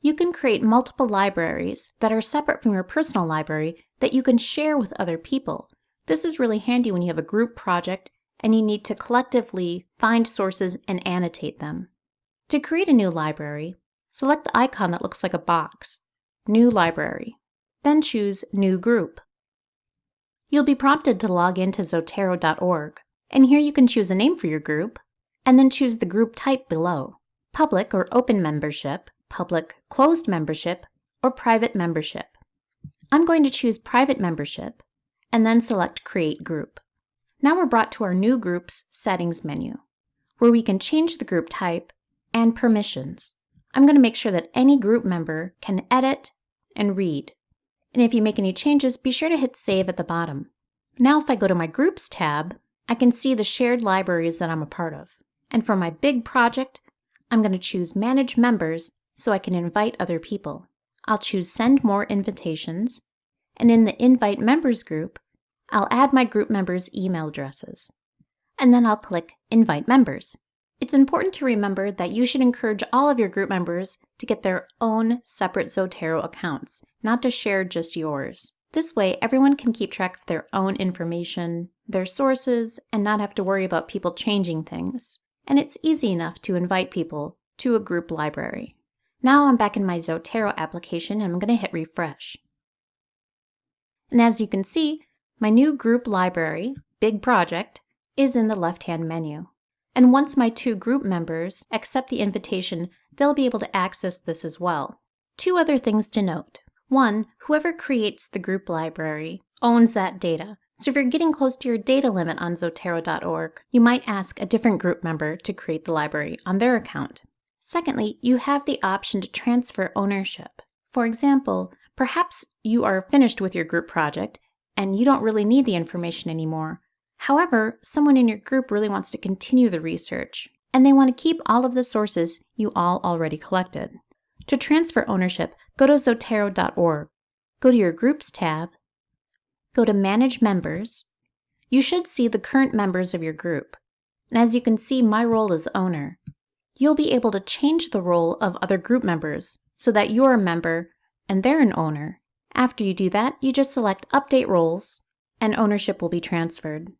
You can create multiple libraries that are separate from your personal library that you can share with other people. This is really handy when you have a group project and you need to collectively find sources and annotate them. To create a new library, select the icon that looks like a box, New Library, then choose New Group. You'll be prompted to log into Zotero.org, and here you can choose a name for your group, and then choose the group type below, public or open membership, public closed membership, or private membership. I'm going to choose private membership, and then select Create Group. Now we're brought to our New Groups Settings menu, where we can change the group type and permissions. I'm going to make sure that any group member can edit and read. And if you make any changes, be sure to hit Save at the bottom. Now if I go to my Groups tab, I can see the shared libraries that I'm a part of. And for my big project, I'm going to choose Manage Members so I can invite other people. I'll choose Send More Invitations, and in the Invite Members group, I'll add my group members' email addresses. And then I'll click Invite Members. It's important to remember that you should encourage all of your group members to get their own separate Zotero accounts, not to share just yours. This way, everyone can keep track of their own information, their sources, and not have to worry about people changing things. And it's easy enough to invite people to a group library. Now I'm back in my Zotero application and I'm going to hit refresh. And as you can see, my new group library, Big Project, is in the left-hand menu. And once my two group members accept the invitation, they'll be able to access this as well. Two other things to note. One, whoever creates the group library owns that data. So if you're getting close to your data limit on Zotero.org, you might ask a different group member to create the library on their account. Secondly, you have the option to transfer ownership. For example, perhaps you are finished with your group project and you don't really need the information anymore. However, someone in your group really wants to continue the research, and they want to keep all of the sources you all already collected. To transfer ownership, go to Zotero.org. Go to your Groups tab, go to Manage Members. You should see the current members of your group. And as you can see, my role is owner. You'll be able to change the role of other group members so that you're a member and they're an owner. After you do that, you just select Update Roles, and ownership will be transferred.